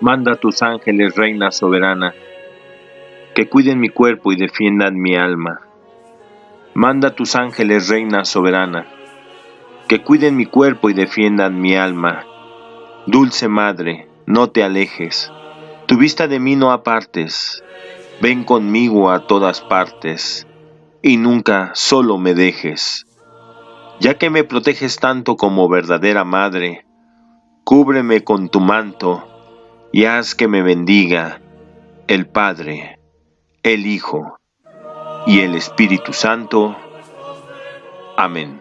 Manda a tus ángeles, Reina soberana, que cuiden mi cuerpo y defiendan mi alma. Manda a tus ángeles, Reina soberana, que cuiden mi cuerpo y defiendan mi alma. Dulce Madre, no te alejes, tu vista de mí no apartes, ven conmigo a todas partes, y nunca solo me dejes. Ya que me proteges tanto como verdadera Madre, cúbreme con tu manto, y haz que me bendiga el Padre, el Hijo y el Espíritu Santo. Amén.